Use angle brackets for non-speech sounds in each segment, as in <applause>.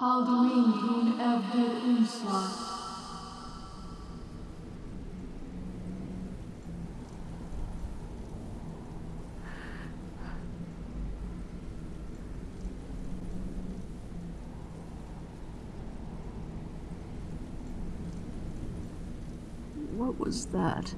Alduin dun evhed unslat. What was that?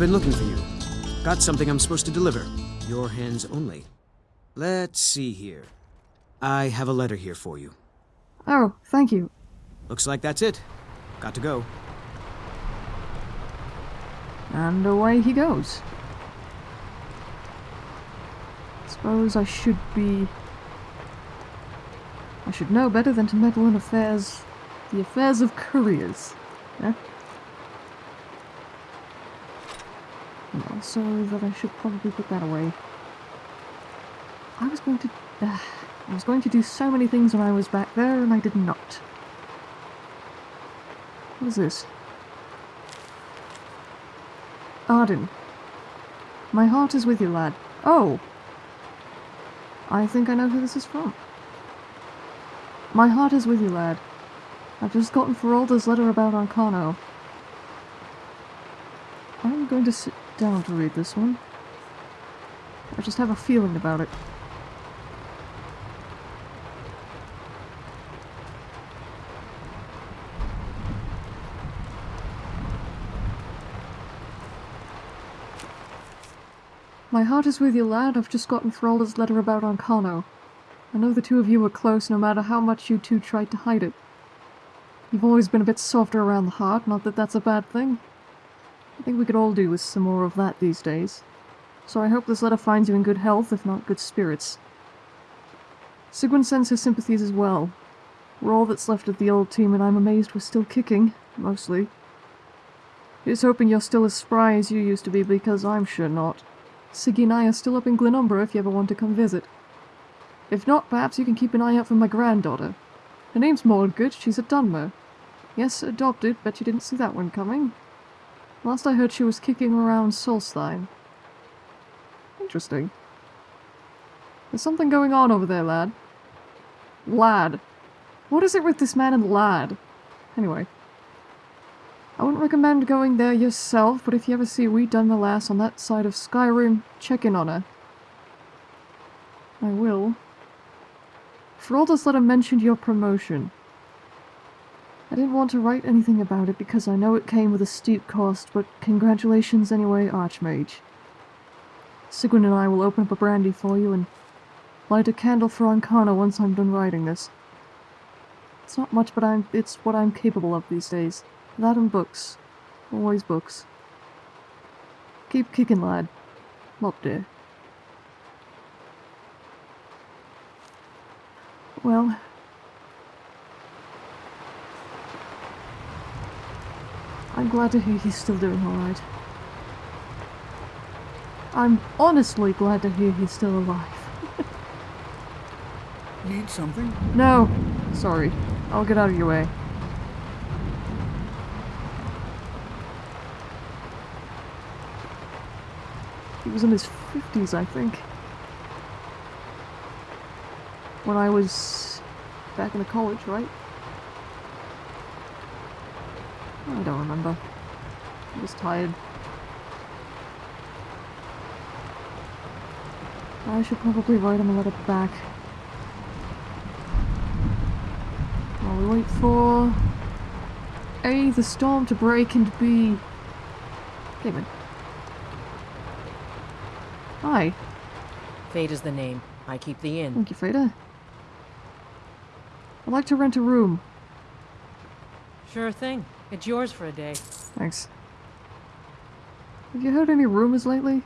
Been looking for you. Got something I'm supposed to deliver. Your hands only. Let's see here. I have a letter here for you. Oh, thank you. Looks like that's it. Got to go. And away he goes. Suppose I should be... I should know better than to meddle in affairs... the affairs of couriers. Yeah? And also that I should probably put that away. I was going to... Uh, I was going to do so many things when I was back there, and I did not. What is this? Arden. My heart is with you, lad. Oh! I think I know who this is from. My heart is with you, lad. I've just gotten Faralda's letter about Ancano. I'm going to down to read this one. I just have a feeling about it. My heart is with you, lad. I've just gotten Faralda's letter about Ancano. I know the two of you were close no matter how much you two tried to hide it. You've always been a bit softer around the heart, not that that's a bad thing. I think we could all do with some more of that these days. So I hope this letter finds you in good health, if not good spirits. Sigwin sends his sympathies as well. We're all that's left of the old team, and I'm amazed we're still kicking, mostly. He's hoping you're still as spry as you used to be, because I'm sure not. Siggy and I are still up in Glenumbra if you ever want to come visit. If not, perhaps you can keep an eye out for my granddaughter. Her name's Mordgood, she's at Dunmer. Yes, adopted, bet you didn't see that one coming. Last I heard she was kicking around Solstheim. Interesting. There's something going on over there, lad. Lad. What is it with this man and lad? Anyway. I wouldn't recommend going there yourself, but if you ever see Wee Dunmerlass on that side of Skyrim, check in on her. I will. Faralda's letter mentioned your promotion. I didn't want to write anything about it because I know it came with a steep cost, but congratulations anyway, Archmage. Sigwin and I will open up a brandy for you and light a candle for Ancana once I'm done writing this. It's not much, but I'm it's what I'm capable of these days. That and books. Always books. Keep kicking, lad. Up there. Well... I'm glad to hear he's still doing alright. I'm honestly glad to hear he's still alive. <laughs> Need something? No. Sorry. I'll get out of your way. He was in his 50s, I think. When I was back in the college, right? I don't remember. I was tired. I should probably write him a letter back. While we wait for... A, the storm to break, and B... Damon. Hi. Faida is the name. I keep the inn. Thank you, Faida. I'd like to rent a room. Sure thing. It's yours for a day. Thanks. Have you heard any rumors lately?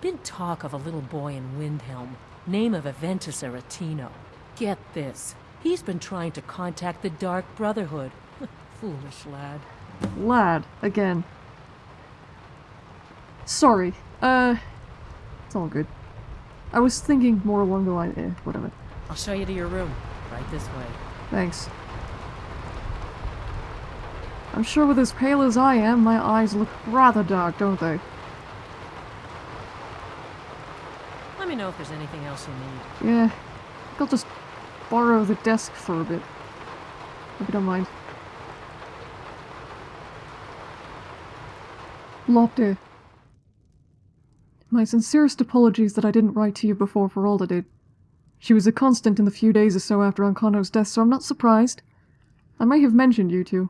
Been talk of a little boy in Windhelm. Name of Aventus Aretino. Get this. He's been trying to contact the Dark Brotherhood. <laughs> Foolish lad. Lad, again. Sorry. Uh, it's all good. I was thinking more along the line. Eh, whatever. I'll show you to your room. Right this way. Thanks. I'm sure with as pale as I am, my eyes look rather dark, don't they? Let me know if there's anything else you need. Yeah. I think I'll just borrow the desk for a bit. If you don't mind. Lopte. My sincerest apologies that I didn't write to you before Faralda did. She was a constant in the few days or so after Ancano's death, so I'm not surprised. I may have mentioned you two.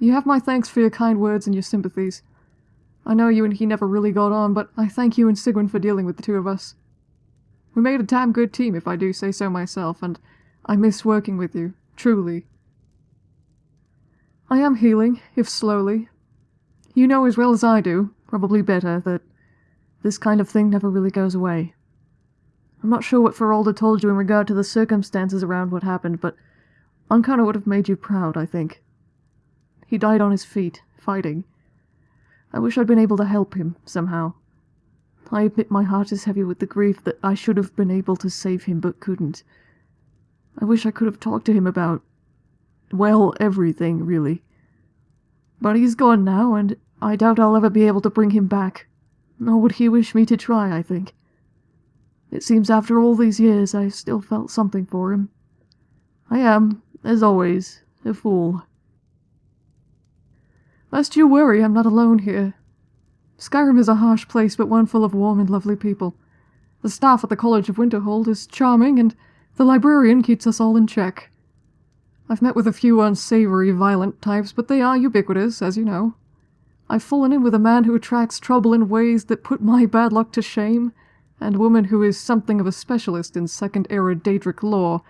You have my thanks for your kind words and your sympathies. I know you and he never really got on, but I thank you and Sigwyn for dealing with the two of us. We made a damn good team, if I do say so myself, and I miss working with you, truly. I am healing, if slowly. You know as well as I do, probably better, that this kind of thing never really goes away. I'm not sure what Faralda told you in regard to the circumstances around what happened, but Ancano would have made you proud, I think. He died on his feet, fighting. I wish I'd been able to help him, somehow. I admit my heart is heavy with the grief that I should have been able to save him but couldn't. I wish I could have talked to him about, well, everything, really. But he's gone now, and I doubt I'll ever be able to bring him back. Nor would he wish me to try, I think. It seems after all these years I still felt something for him. I am, as always, a fool. Lest you worry, I'm not alone here. Skyrim is a harsh place, but one full of warm and lovely people. The staff at the College of Winterhold is charming, and the librarian keeps us all in check. I've met with a few unsavory, violent types, but they are ubiquitous, as you know. I've fallen in with a man who attracts trouble in ways that put my bad luck to shame, and a woman who is something of a specialist in Second Era Daedric lore.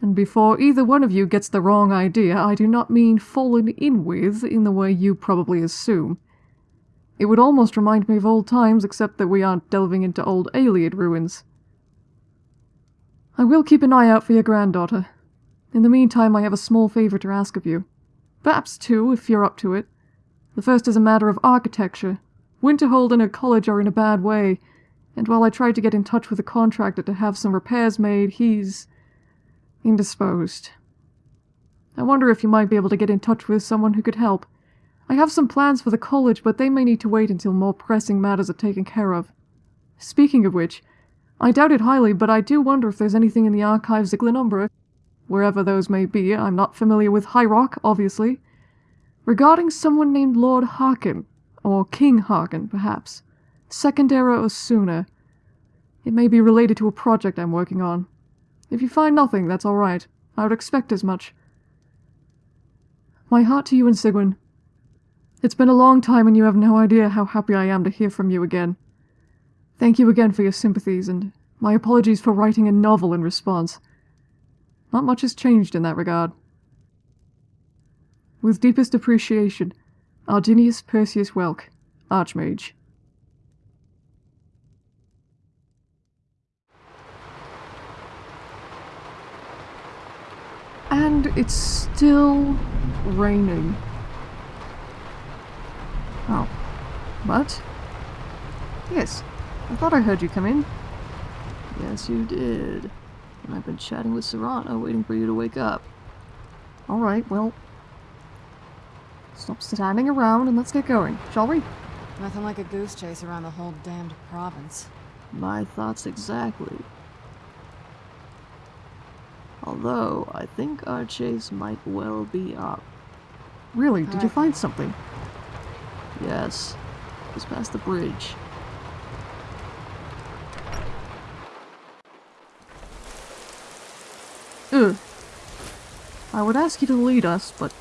And before either one of you gets the wrong idea, I do not mean fallen in with in the way you probably assume. It would almost remind me of old times, except that we aren't delving into old Ayleid ruins. I will keep an eye out for your granddaughter. In the meantime, I have a small favor to ask of you. Perhaps two, if you're up to it. The first is a matter of architecture. Winterhold and her college are in a bad way, and while I tried to get in touch with the contractor to have some repairs made, he's indisposed. I wonder if you might be able to get in touch with someone who could help. I have some plans for the college, but they may need to wait until more pressing matters are taken care of. Speaking of which, I doubt it highly, but I do wonder if there's anything in the archives of Glenumbra, wherever those may be, I'm not familiar with High Rock, obviously, regarding someone named Lord Harkon, or King Harkon, perhaps. Second era or sooner. It may be related to a project I'm working on. If you find nothing, that's all right. I would expect as much. My heart to you and Sigwyn. It's been a long time and you have no idea how happy I am to hear from you again. Thank you again for your sympathies, and my apologies for writing a novel in response. Not much has changed in that regard. With deepest appreciation, Arginius Perseus Welk, Archmage. And it's still raining. Oh. What? Yes. I thought I heard you come in. Yes, you did. And I've been chatting with Serana, waiting for you to wake up. Alright, well... Stop standing around and let's get going, shall we? Nothing like a goose chase around the whole damned province. My thoughts exactly. Although, I think our chase might well be up. Really? Did you find something? Yes. Just past the bridge. Ugh. I would ask you to lead us, but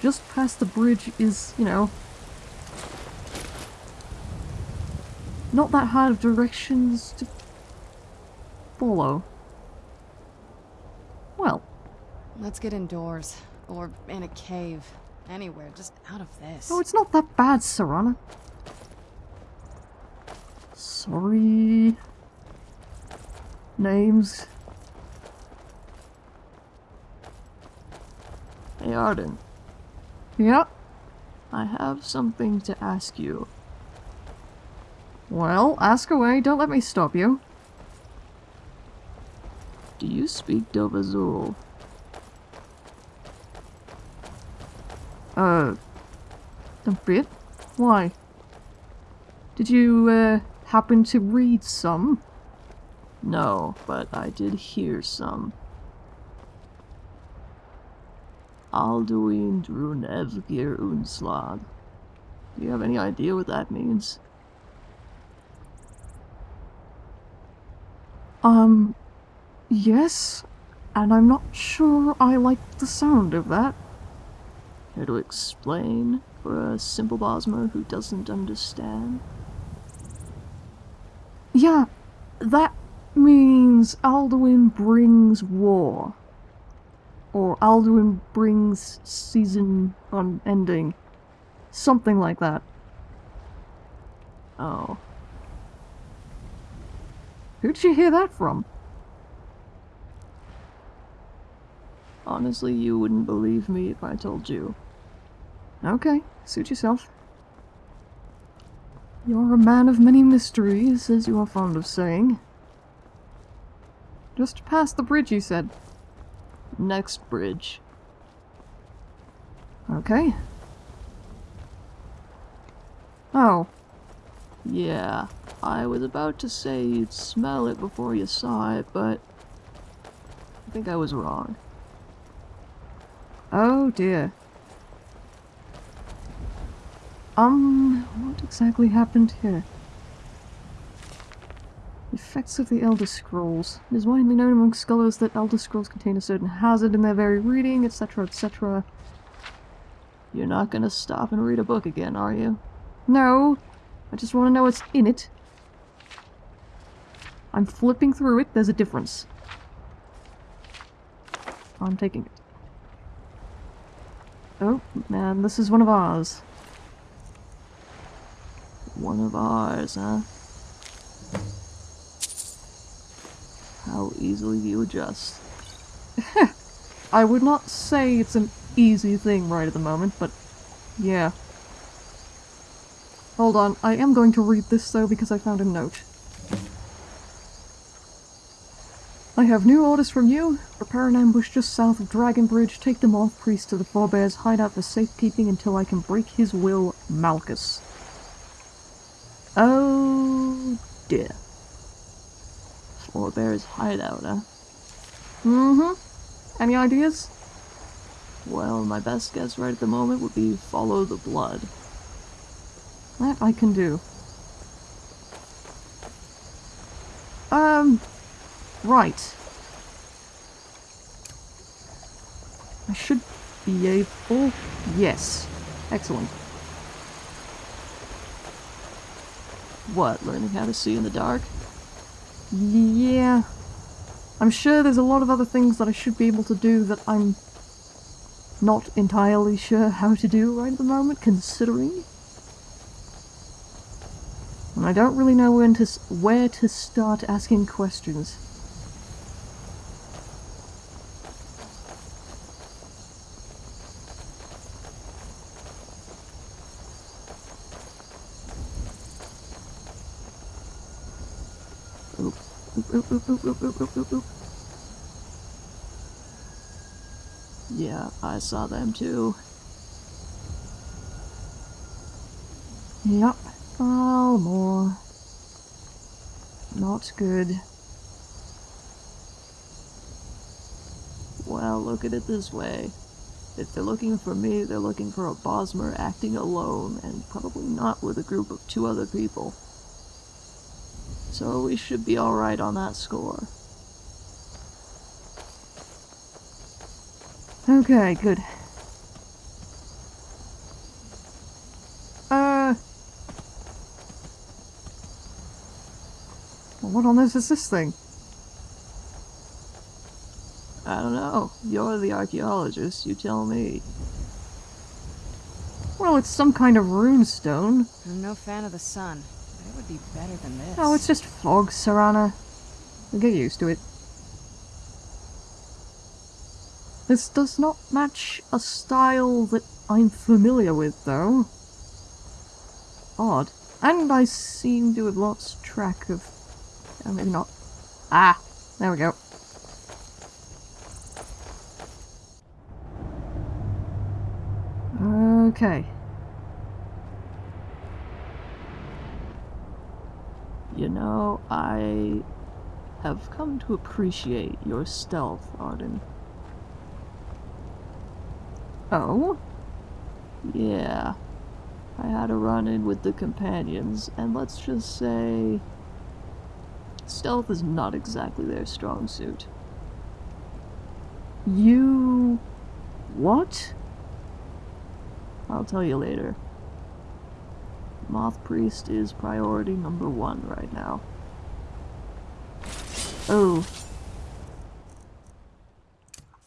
just past the bridge is, you know, not that hard of directions to follow. Well, Let's get indoors. Or in a cave. Anywhere, just out of this. oh, it's not that bad, Serana. Sorry. Names. Hey Arden, Yeah. I have something to ask you. Well, ask away. Don't let me stop you. Do you speak Dovahzul? Uh, a bit. Why? Did you, uh, happen to read some? No, but I did hear some. Alduin Drunevgir Unslag. Do you have any idea what that means? Um, yes, and I'm not sure I like the sound of that. Care to explain for a simple Bosmer who doesn't understand? Yeah, that means Alduin brings war. Or Alduin brings season unending. Something like that. Oh, Who'd you hear that from? Honestly, you wouldn't believe me if I told you. Okay, suit yourself. You're a man of many mysteries, as you are fond of saying. Just past the bridge, you said. Next bridge. Okay. Oh, Yeah, I was about to say you'd smell it before you saw it, but I think I was wrong. Oh dear. Um, what exactly happened here? Effects of the Elder Scrolls. It is widely known among scholars that Elder Scrolls contain a certain hazard in their very reading, etc., etc. You're not gonna stop and read a book again, are you? No, I just want to know what's in it. I'm flipping through it, there's a difference. I'm taking it. Oh, man, this is one of ours. One of ours, huh? How easily you adjust. <laughs> I would not say it's an easy thing right at the moment, but yeah. Hold on, I am going to read this though because I found a note. I have new orders from you. Prepare an ambush just south of Dragon Bridge. Take the Moth Priest to the Forebears hideout for safekeeping until I can break his will, Malkus. Oh dear. Forebear's hideout, huh? Mm-hmm. Any ideas? Well, my best guess right at the moment would be follow the blood. That I can do. Um, right. I should be able... Yes. Excellent. What, learning how to see in the dark? Yeah. I'm sure there's a lot of other things that I should be able to do that I'm not entirely sure how to do right at the moment, considering. And I don't really know when to where to start asking questions. Oop, oop, oop, oop. Yeah, I saw them too. Yep. Oh, more. Not good. Well, look at it this way. If they're looking for me, they're looking for a Bosmer acting alone, and probably not with a group of two other people. So we should be alright on that score. Okay, good. Uh. What on earth is this thing? I don't know. You're the archaeologist, you tell me. Well, it's some kind of rune stone. I'm no fan of the sun, be better than this. Oh, it's just fog, Serana. You'll get used to it. This does not match a style that I'm familiar with, though. Odd. And I seem to have lost track of... Oh, maybe not. Ah! There we go. Okay. Know, I have come to appreciate your stealth, Arden. Oh? Yeah. I had a run in with the companions, and let's just say. Stealth is not exactly their strong suit. You... What? I'll tell you later. Moth Priest is priority number one right now. Oh.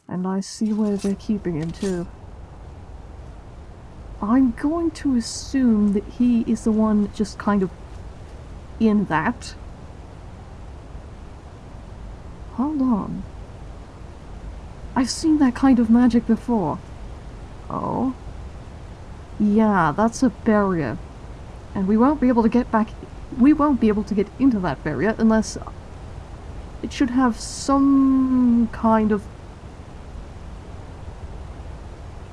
And I see where they're keeping him, too. I'm going to assume that he is the one just kind of in that. Hold on. I've seen that kind of magic before. Oh? Yeah, that's a barrier. And we won't be able to get back... We won't be able to get into that barrier unless... It should have some kind of...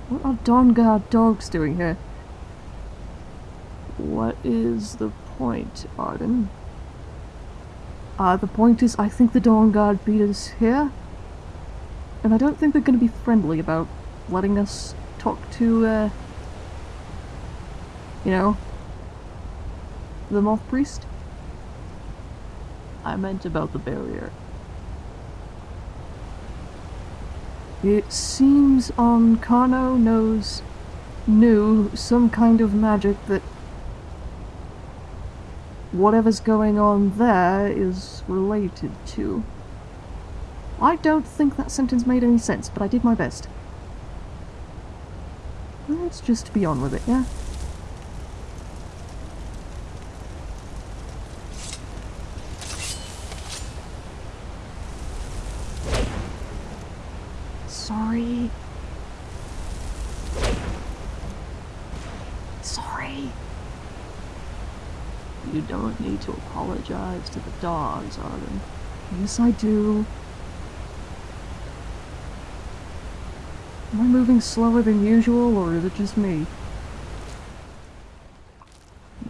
What are Dawnguard dogs doing here? What is the point, Arden? Uh, the point is, I think the Dawnguard beat us here. And I don't think they're going to be friendly about letting us talk to, uh... You know... The Moth Priest? I meant about the barrier. It seems Ancano knows knew some kind of magic that whatever's going on there is related to. I don't think that sentence made any sense, but I did my best. Let's just be on with it, yeah? Sorry. Sorry. You don't need to apologize to the dogs, Arden. Yes, I do. Am I moving slower than usual, or is it just me?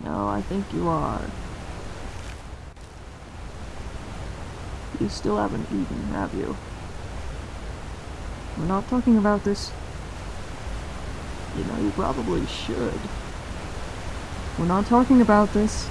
No, I think you are. You still haven't eaten, have you? We're not talking about this. You know, you probably should. We're not talking about this.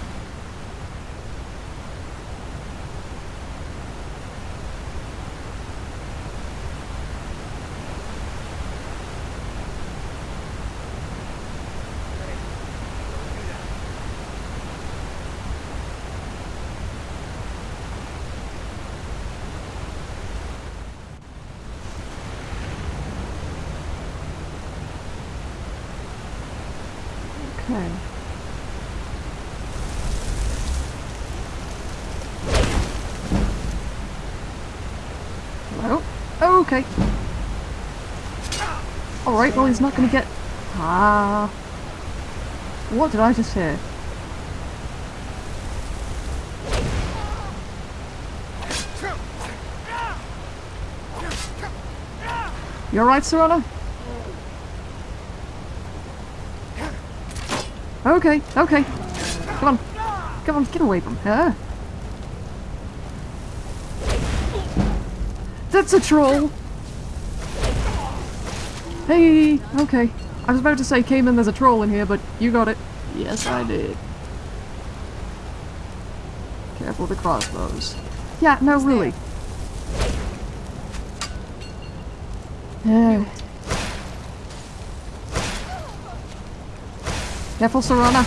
Okay. Hello? Oh, okay. Alright, well he's not gonna get... Ah... What did I just hear? You alright, Serana? Okay, okay. Come on. Come on, get away from her. That's a troll! Hey, okay. I was about to say, Cayman, there's a troll in here, but you got it. Yes, I did. Careful with the crossbows. Yeah, no, really. Yeah. Careful, Serana.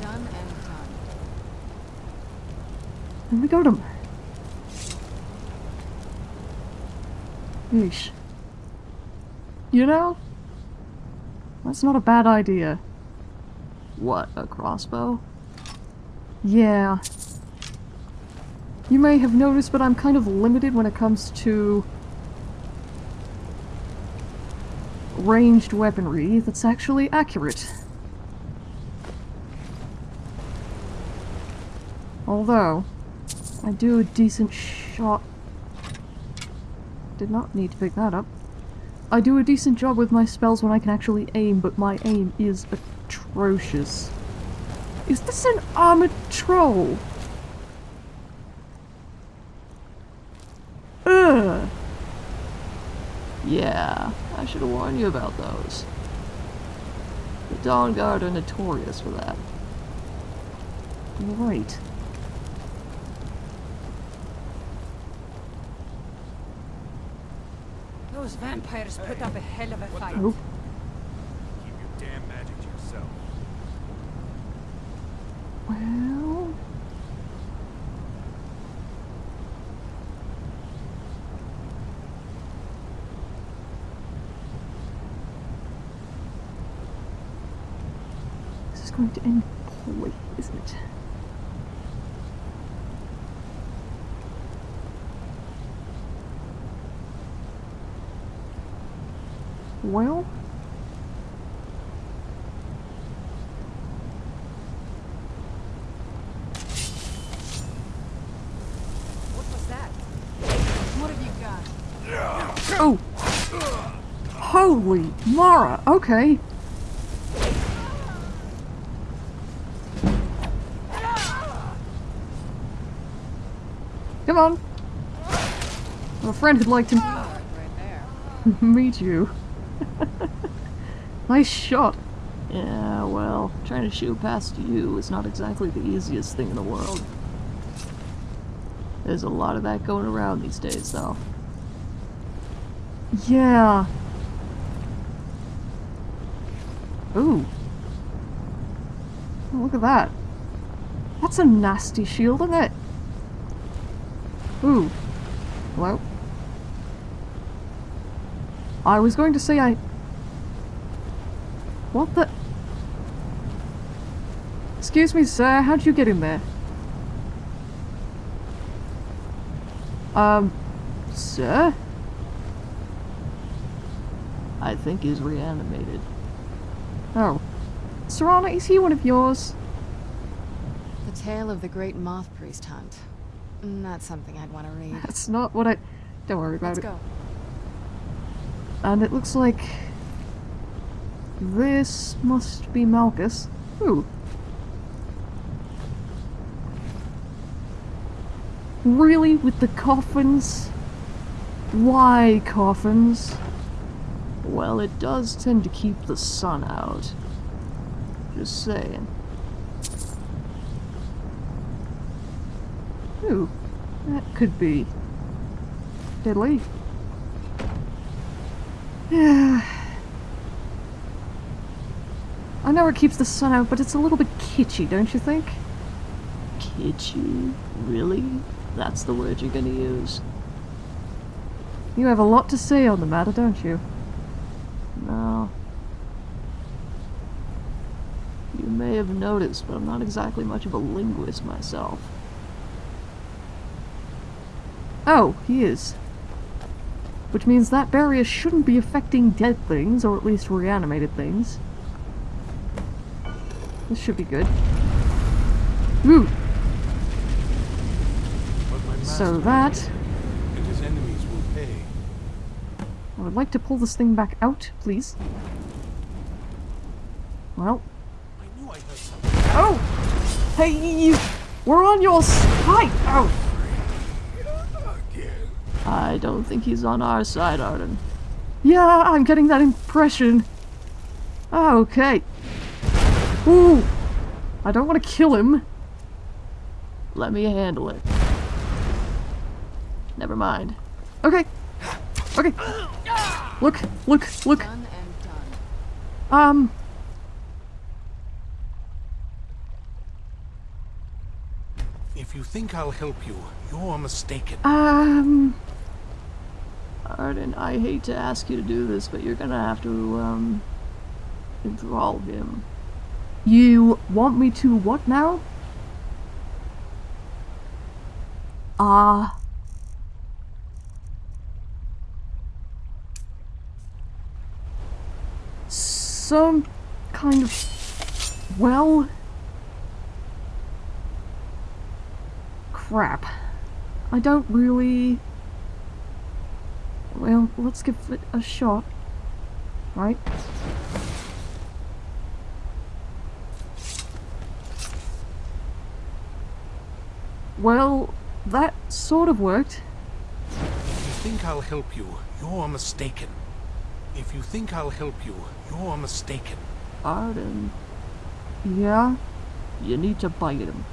Done and done. And we got him. Yeesh. You know? That's not a bad idea. What, a crossbow? Yeah. You may have noticed, but I'm kind of limited when it comes to ranged weaponry that's actually accurate. Although, I do a decent shot. Did not need to pick that up. I do a decent job with my spells when I can actually aim, but my aim is atrocious. Is this an armored troll? Ugh. Yeah, I should have warned you about those. The Dawnguard are notorious for that. Right. Those vampires put up a hell of a fight. Oh, Keep your damn magic to yourself. well... This is going to end poorly, isn't it? Well... What was that? What have you got? Oh! Mara! Okay. Come on. A friend who'd like to Right <laughs> meet you. <laughs> nice shot. Yeah, well, trying to shoot past you is not exactly the easiest thing in the world. There's a lot of that going around these days, though. Yeah. Ooh. Oh, look at that. That's a nasty shield, isn't it? Ooh. Hello? I was going to say I... What the... Excuse me, sir, how'd you get in there? Um, sir? I think he's reanimated. Serana, is he one of yours? The tale of the great moth priest hunt. Not something I'd want to read. That's not what I... Don't worry about Let's it. go. And it looks like... This must be Malkus. Ooh. Really? With the coffins? Why coffins? Well, it does tend to keep the sun out. Just saying. Ooh. That could be... Deadly. Yeah. <sighs> I know it keeps the sun out, but it's a little bit kitschy, don't you think? Kitschy? Really? That's the word you're gonna use? You have a lot to say on the matter, don't you? No. You may have noticed, but I'm not exactly much of a linguist myself. Oh, he is. Which means that barrier shouldn't be affecting dead things, or at least reanimated things. This should be good. Ooh, so that... I would like to pull this thing back out, please. Well... Oh! Hey, you... We're on your side! Oh! I don't think he's on our side, Arden. Yeah, I'm getting that impression. Okay. Ooh! I don't want to kill him. Let me handle it. Never mind. Okay. Okay. Look, look, look. Done and done. Um, If you think I'll help you, you're mistaken. um, Arden, I hate to ask you to do this, but you're gonna have to, um, enthrall him. you want me to what now? Ah. Some kind of. Well. Crap. I don't really. Well, let's give it a shot. Right? Well, that sort of worked. If you think I'll help you, you're mistaken. If you think I'll help you, you're mistaken. Arden, Yeah? you need to bite him.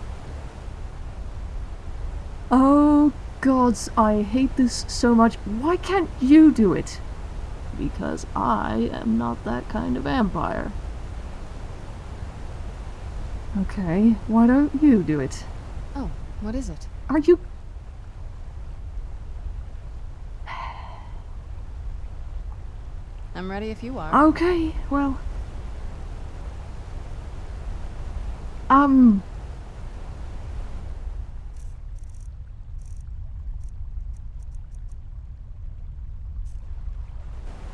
Oh, gods, I hate this so much. Why can't you do it? Because I am not that kind of vampire. Okay, why don't you do it? Oh, what is it? Are you. I'm ready if you are. Okay, well. Um.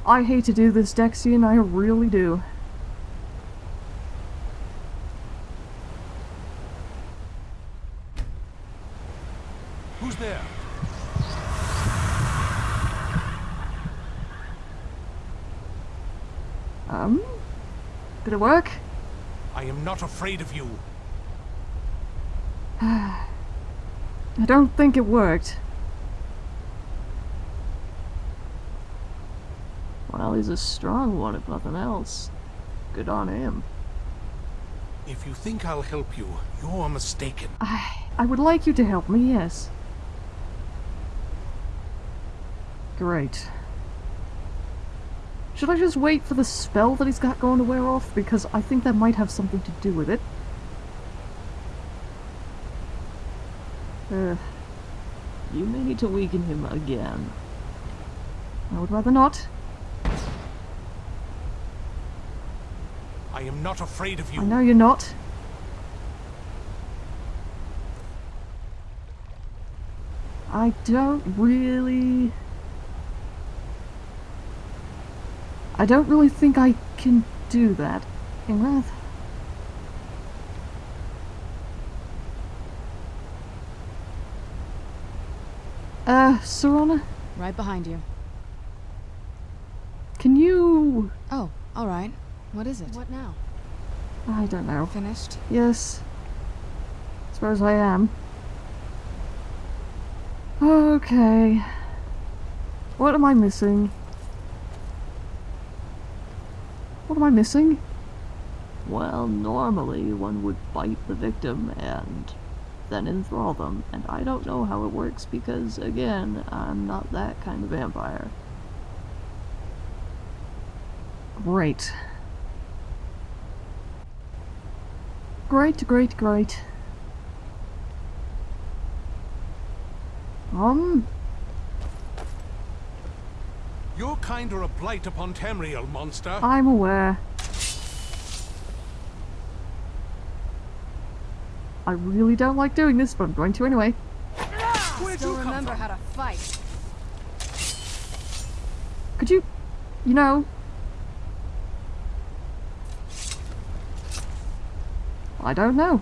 I hate to do this, Dexion, I really do. Who's there? Um. Did it work? I am not afraid of you. <sighs> I don't think it worked. Well, he's a strong one, if nothing else. Good on him. If you think I'll help you, you're mistaken. I, I would like you to help me, yes. Great. Should I just wait for the spell that he's got going to wear off? Because I think that might have something to do with it. Uh, You may need to weaken him again. I would rather not. I am not afraid of you. I know you're not. I don't really... I don't really think I can do that. Inglath? Uh, Serana, Right behind you. can you... Oh, alright. What is it? What now? I don't know. Finished? Yes. Suppose I am. Okay. What am I missing? What am I missing? Well, normally one would bite the victim and then enthrall them, and I don't know how it works because, again, I'm not that kind of vampire. Great. Great, great, great. Um, Your kind are a blight upon Tamriel, monster. I'm aware. I really don't like doing this, but I'm going to anyway. Where'd Still you remember from? how to fight. Could you, you know... I don't know.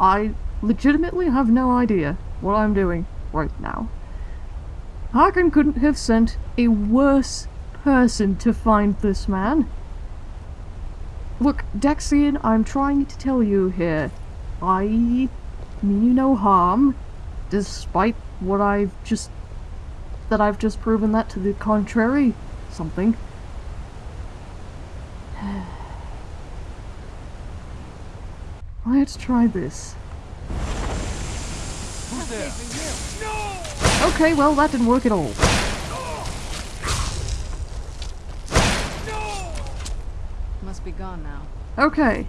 I legitimately have no idea what I'm doing right now. Harkon couldn't have sent a worse person to find this man. Look, Dexion, I'm trying to tell you here. I mean you no harm, despite what I've just that I've just proven that to the contrary. Something. Let's try this. Who's there? Okay, well, that didn't work at all. Must be gone now. Okay.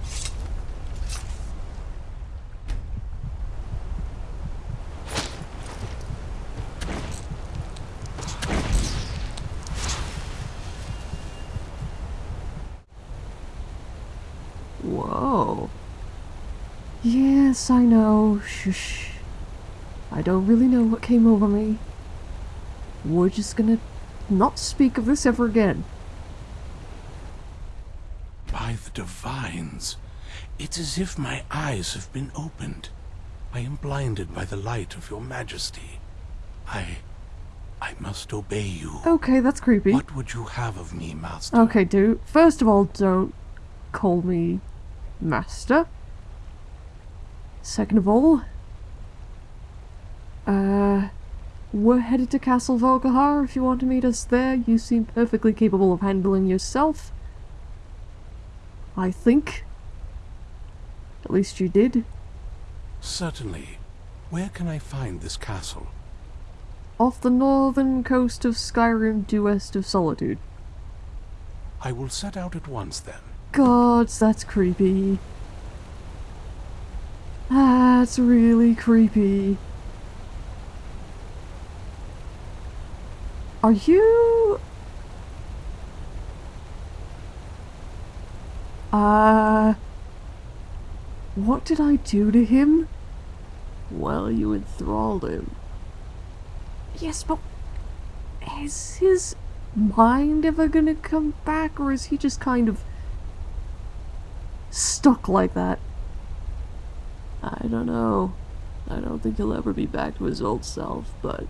Whoa. Yes, I know. Shush. I don't really know what came over me. We're just gonna not speak of this ever again. By the divines, it's as if my eyes have been opened. I am blinded by the light of your majesty. I... I must obey you. Okay, that's creepy. What would you have of me, master? Okay, dude. First of all, don't call me master. Second of all, uh, we're headed to Castle Volkihar if you want to meet us there. You seem perfectly capable of handling yourself. I think. At least you did. Certainly. Where can I find this castle? Off the northern coast of Skyrim due west of Solitude. I will set out at once then. Gods, that's creepy. That's really creepy. Are you... Uh... What did I do to him? Well, you enthralled him. Yes, but... Is his mind ever gonna come back, or is he just kind of... stuck like that? I don't know. I don't think he'll ever be back to his old self, but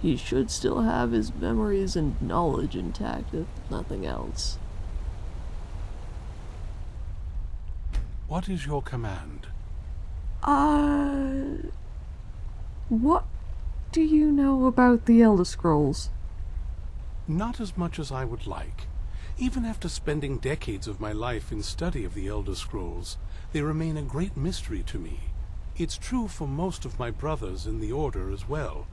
he should still have his memories and knowledge intact, if nothing else. What is your command? Uh... What do you know about the Elder Scrolls? Not as much as I would like. Even after spending decades of my life in study of the Elder Scrolls, they remain a great mystery to me. It's true for most of my brothers in the Order as well.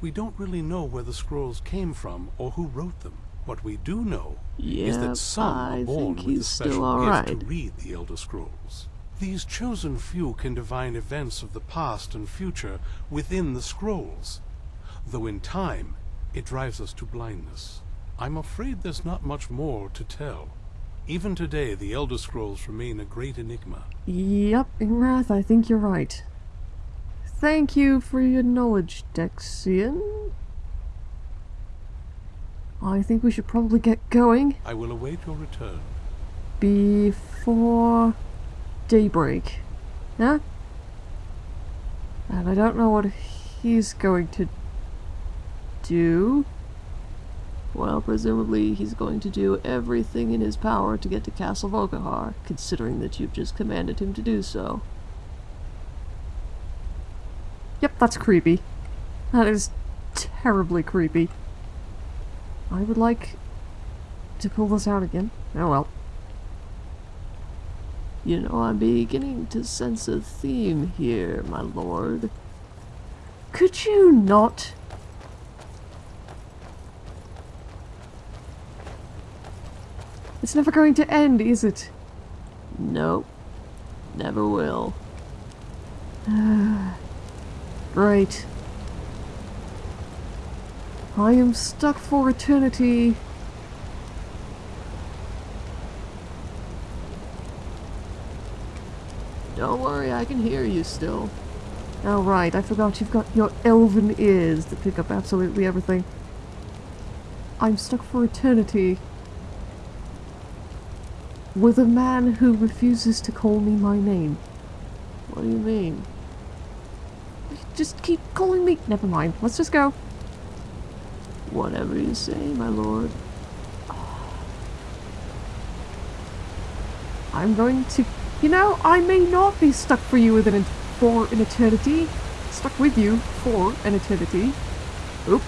We don't really know where the scrolls came from or who wrote them. What we do know is that some I are born with a special gift alright. to read the Elder Scrolls. These chosen few can divine events of the past and future within the scrolls, though in time it drives us to blindness. I'm afraid there's not much more to tell. Even today, the Elder Scrolls remain a great enigma. Yep, Ingrath, I think you're right. Thank you for your knowledge, Dexion. I think we should probably get going I will await your return. before daybreak. Yeah? And I don't know what he's going to do. Well, presumably he's going to do everything in his power to get to Castle Volkihar, considering that you've just commanded him to do so. Yep, that's creepy. That is terribly creepy. I would like to pull this out again. Oh well. You know, I'm beginning to sense a theme here, my lord. Could you not? It's never going to end, is it? Nope. Never will. <sighs> right. I am stuck for eternity. Don't worry, I can hear you still. Oh right, I forgot you've got your elven ears that pick up absolutely everything. I'm stuck for eternity with a man who refuses to call me my name. What do you mean? Just keep calling me. Never mind. Let's just go. Whatever you say, my lord. I'm going to. You know, I may not be stuck for you for an eternity. Stuck with you for an eternity. Oop.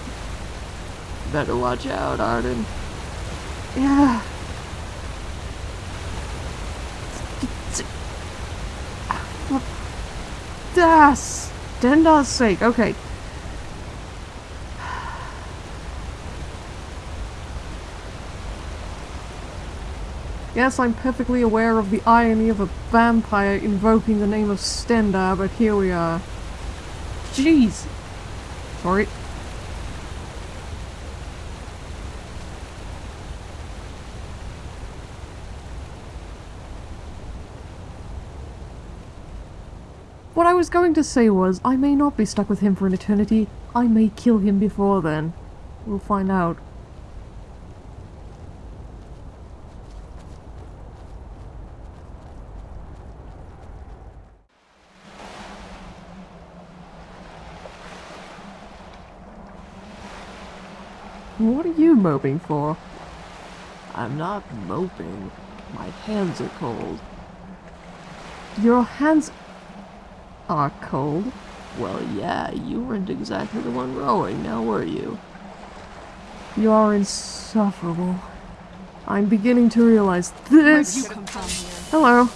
Better watch out, Arden. Yeah. Das! Stendarr's sake. Okay. Yes, I'm perfectly aware of the irony of a vampire invoking the name of Stendarr, but here we are. Jeez! Sorry. Was going to say was, I may not be stuck with him for an eternity. I may kill him before then. We'll find out. What are you moping for? I'm not moping. My hands are cold. Your hands are cold. Well, yeah, you weren't exactly the one rowing, now were you? You are insufferable. I'm beginning to realize this. come from here? Hello.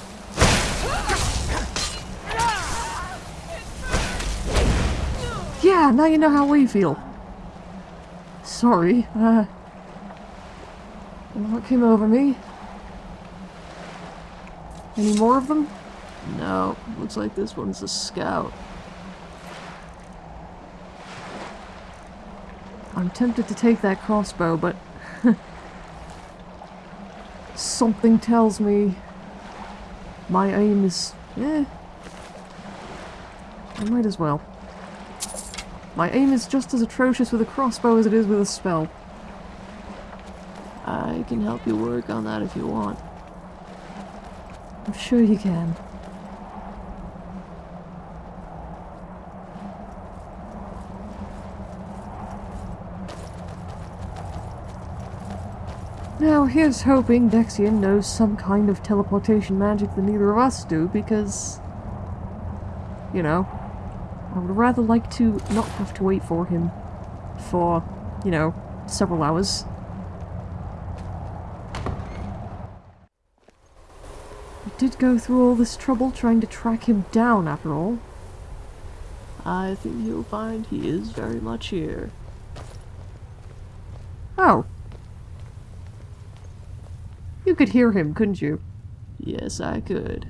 Yeah, now you know how we feel. Sorry, uh... What came over me? Any more of them? No, looks like this one's a scout. I'm tempted to take that crossbow, but... <laughs> Something tells me... My aim is... eh... I might as well. My aim is just as atrocious with a crossbow as it is with a spell. I can help you work on that if you want. I'm sure you can. Now, here's hoping Dexion knows some kind of teleportation magic that neither of us do, because... You know, I would rather like to not have to wait for him for, you know, several hours. I did go through all this trouble trying to track him down, after all. I think you'll find he is very much here. Oh. You could hear him, couldn't you? Yes, I could.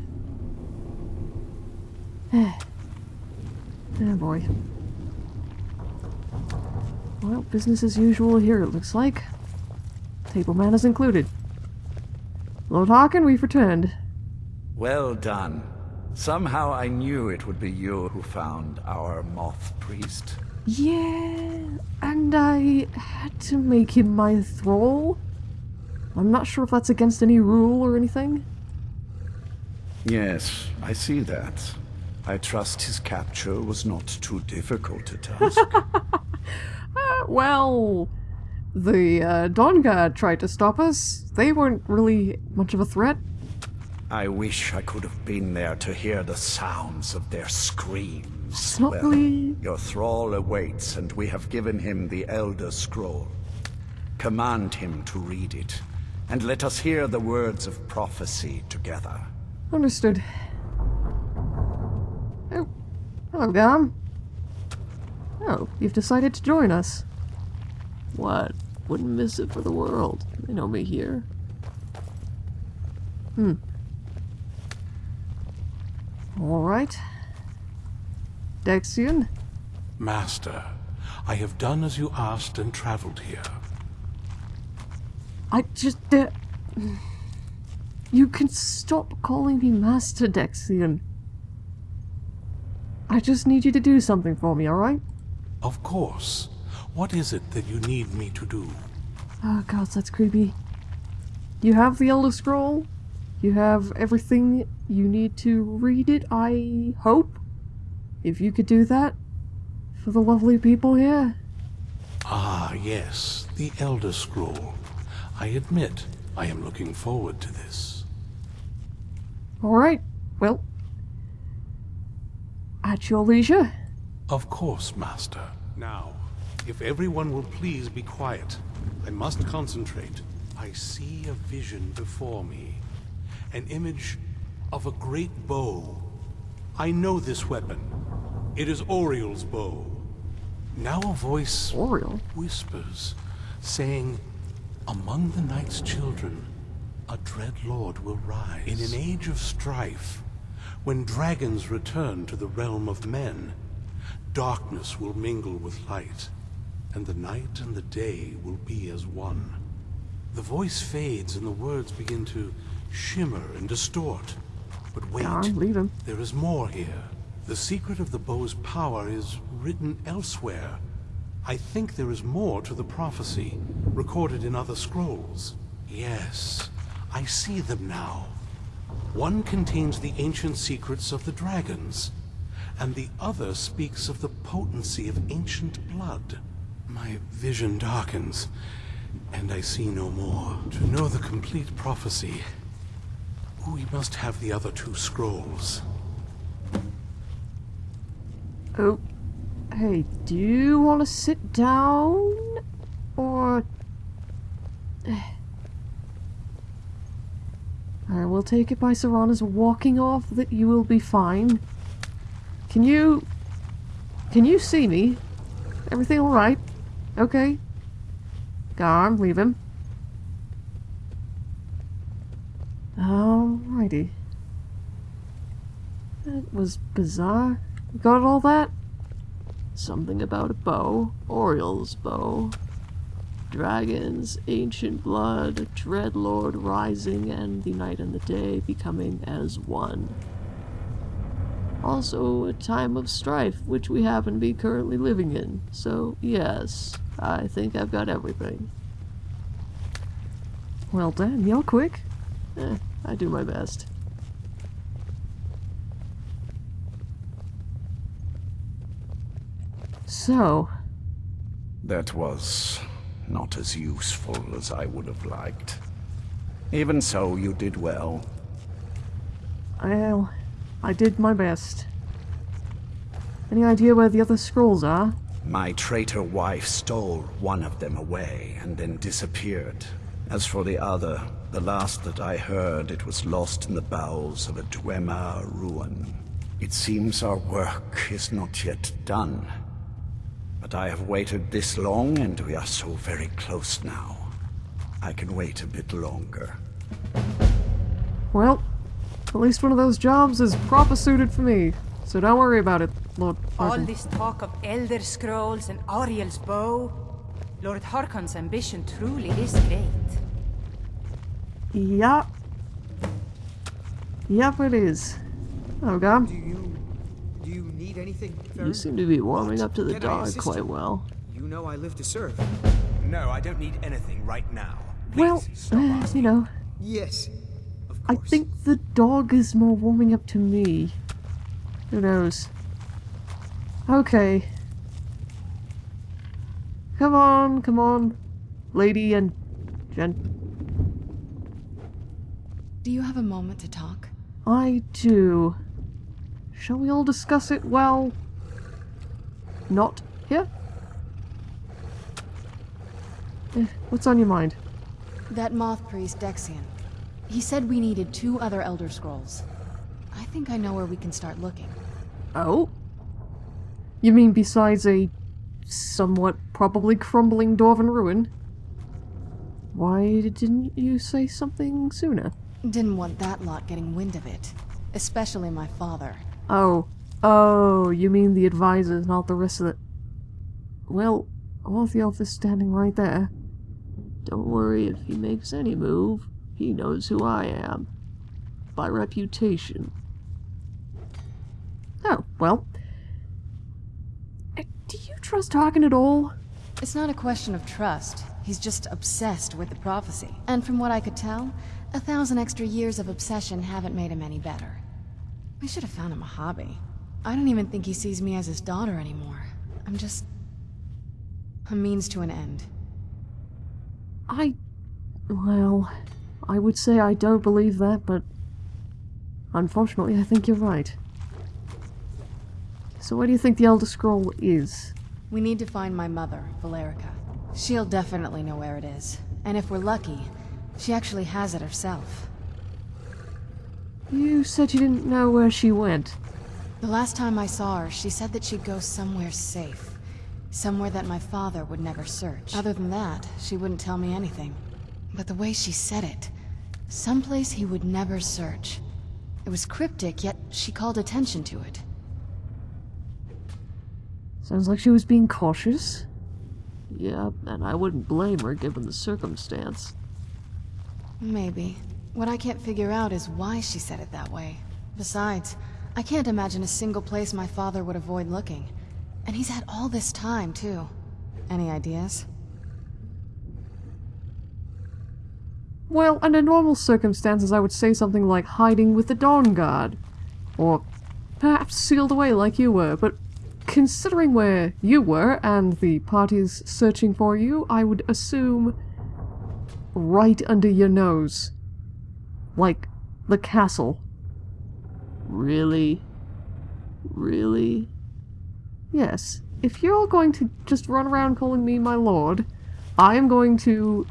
<sighs> Oh boy. Well, business as usual here, it looks like. Table manners included. Lord Harkon, we've returned. Well done. Somehow I knew it would be you who found our moth priest. Yeah, and I had to make him my thrall. I'm not sure if that's against any rule or anything. Yes, I see that. I trust his capture was not too difficult a task. <laughs> Uh, well, the uh, Guard tried to stop us. They weren't really much of a threat. I wish I could have been there to hear the sounds of their screams. It's not Well, really... Your thrall awaits, and we have given him the Elder Scroll. Command him to read it, and let us hear the words of prophecy together. Understood. Oh, hello, Gam. Oh, you've decided to join us. What? Wouldn't miss it for the world. They know me here. Hmm. Alright. Dexion? Master, I have done as you asked and traveled here. I just... Uh, you can stop calling me Master Dexion. I just need you to do something for me, alright? Of course. What is it that you need me to do? Oh god, that's creepy. You have the Elder Scroll. You have everything you need to read it, I hope. If you could do that for the lovely people here. Ah, yes, the Elder Scroll. I admit, I am looking forward to this. Alright, well. At your leisure. Of course, Master. Now, if everyone will please be quiet, I must concentrate. I see a vision before me. An image of a great bow. I know this weapon. It is Auriel's bow. Now a voice Auriel? whispers, saying, Among the night's children, a dread lord will rise. In an age of strife, when dragons return to the realm of men, darkness will mingle with light, and the night and the day will be as one. The voice fades and the words begin to shimmer and distort. But wait, Darn, leave him. there is more here. The secret of the bow's power is written elsewhere. I think there is more to the prophecy, recorded in other scrolls. Yes, I see them now. One contains the ancient secrets of the dragons, and the other speaks of the potency of ancient blood. My vision darkens, and I see no more. To know the complete prophecy, we must have the other two scrolls. Oh, hey, do you want to sit down? Or... <sighs> I will take it by Serana's walking off that you will be fine. Can you... Can you see me? Everything alright? Okay. On, leave him. Alrighty. That was bizarre. You got all that? Something about a bow. Auriel's bow. Dragons, ancient blood, Dreadlord rising, and the night and the day becoming as one. Also, a time of strife, which we happen to be currently living in. So, yes, I think I've got everything. Well, done, you're quick. Eh, I do my best. So, That was not as useful as I would have liked. Even so, you did well. well, I did my best. Any idea where the other scrolls are? My traitor wife stole one of them away and then disappeared. As for the other, the last that I heard, it was lost in the bowels of a Dwemer ruin. It seems our work is not yet done. But I have waited this long, and we are so very close now. I can wait a bit longer. Well, at least one of those jobs is proper suited for me, so don't worry about it, Lord All this talk of Elder Scrolls and Auriel's bow. Lord Harkon's ambition truly is great. Yep. Yep, it is. Oh, God. Do you... do you need anything, You seem to be warming up to the Can dog quite well. You know I live to serve. No, I don't need anything right now. Well, Please, stop uh, you know, Yes, of I think the dog is more warming up to me. Who knows? Okay. Come on, come on. Lady and gent. Do you have a moment to talk? I do. Shall we all discuss it well? Not here? Eh, what's on your mind? That moth priest, Dexion. He said we needed two other Elder Scrolls. I think I know where we can start looking. Oh? You mean besides a somewhat probably crumbling dwarven ruin? Why didn't you say something sooner? Didn't want that lot getting wind of it. Especially my father. Oh. Oh, you mean the advisors, not the rest of the... Well, Orthjolf is standing right there. Don't worry if he makes any move. He knows who I am. By reputation. Oh, well. Uh, Do you trust Harkon at all? It's not a question of trust. He's just obsessed with the prophecy. And from what I could tell, a thousand extra years of obsession haven't made him any better. We should have found him a hobby. I don't even think he sees me as his daughter anymore. I'm just... a means to an end. I. Well, I would say I don't believe that, but. Unfortunately, I think you're right. So, where do you think the Elder Scroll is? We need to find my mother, Valerica. She'll definitely know where it is. And if we're lucky, she actually has it herself. You said you didn't know where she went. The last time I saw her, she said that she'd go somewhere safe. Somewhere that my father would never search. Other than that, she wouldn't tell me anything. But the way she said it, someplace he would never search. It was cryptic, yet she called attention to it. Sounds like she was being cautious. Yeah, and I wouldn't blame her given the circumstance. Maybe. What I can't figure out is why she said it that way. Besides, I can't imagine a single place my father would avoid looking. And he's had all this time, too. Any ideas? Well, under normal circumstances, I would say something like hiding with the Dawnguard. Or perhaps sealed away like you were, but considering where you were and the parties searching for you, I would assume right under your nose. Like the castle. Really? Really? Yes, if you're all going to just run around calling me my lord, I am going to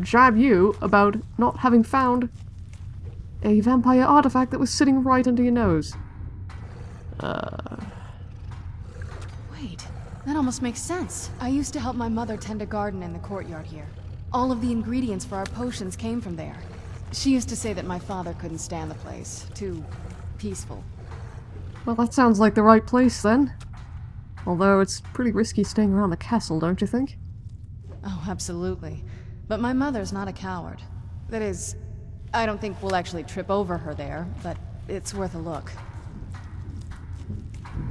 jab you about not having found a vampire artifact that was sitting right under your nose. Uh, Wait, that almost makes sense. I used to help my mother tend a garden in the courtyard here. All of the ingredients for our potions came from there. She used to say that my father couldn't stand the place. Too peaceful. Well, that sounds like the right place then. Although it's pretty risky staying around the castle, don't you think? Oh, absolutely. But my mother's not a coward. That is, I don't think we'll actually trip over her there, but it's worth a look.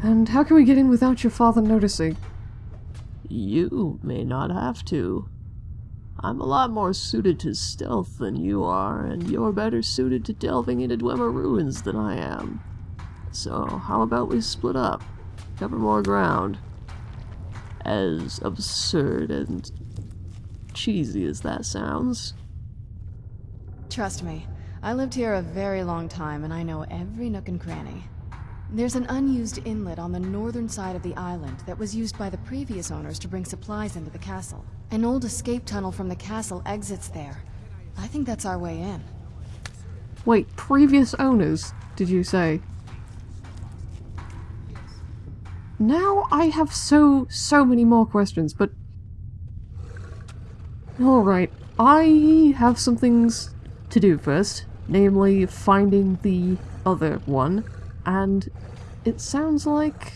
And how can we get in without your father noticing? you may not have to. I'm a lot more suited to stealth than you are, and you're better suited to delving into Dwemer ruins than I am. So, how about we split up? Cover more ground. As absurd and cheesy as that sounds. Trust me, I lived here a very long time and I know every nook and cranny. There's an unused inlet on the northern side of the island that was used by the previous owners to bring supplies into the castle. An old escape tunnel from the castle exits there. I think that's our way in. Wait, previous owners, did you say? Now I have so, so many more questions, but... Alright, I have some things to do first, namely finding the other one, and it sounds like...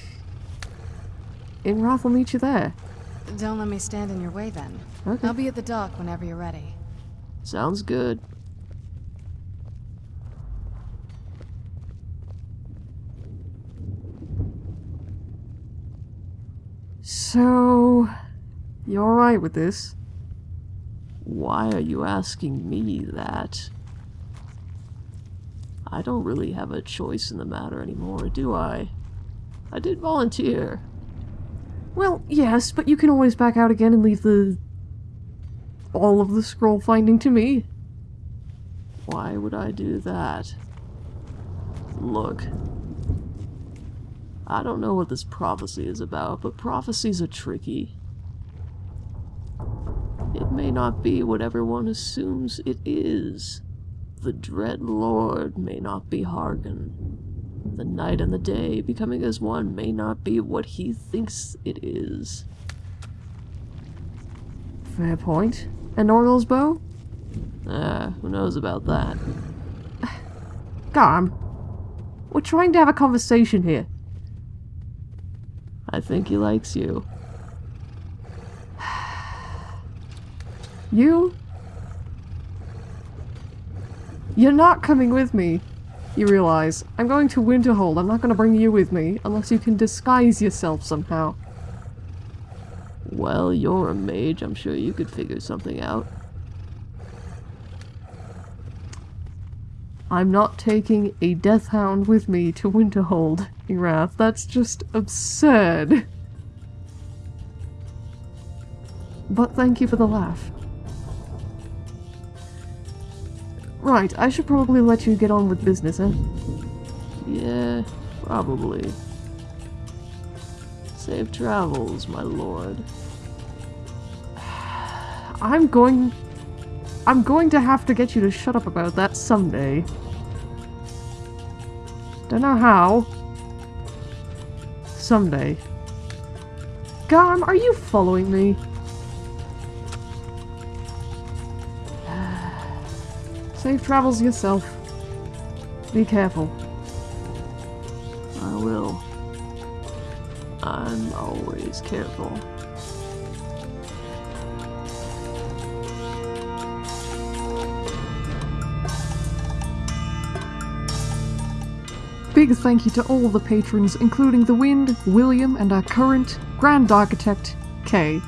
Ingrath will meet you there. Don't let me stand in your way then. Okay. I'll be at the dock whenever you're ready. Sounds good. So... You're alright with this? Why are you asking me that? I don't really have a choice in the matter anymore, do I? I did volunteer. Well, yes, but you can always back out again and leave the... all of the scroll finding to me. Why would I do that? Look. I don't know what this prophecy is about, but prophecies are tricky. It may not be what everyone assumes it is. The Dread Lord may not be Harkon. The night and the day becoming as one may not be what he thinks it is. Fair point. And Auriel's bow? Ah, who knows about that? <sighs> Garm. We're trying to have a conversation here. I think he likes you. <sighs> You? You're not coming with me. You realize, I'm going to Winterhold. I'm not going to bring you with me unless you can disguise yourself somehow. Well, you're a mage. I'm sure you could figure something out. I'm not taking a death hound with me to Winterhold, Erath. That's just absurd. But thank you for the laugh. Right, I should probably let you get on with business, eh? Yeah, probably. Safe travels, my lord. <sighs> I'm going... I'm going to have to get you to shut up about that someday. Don't know how. Someday. Garm, are you following me? Safe travels yourself. Be careful. I will. I'm always careful. big thank you to all the patrons, including The Wind, William, and our current Grand Architect, Kay.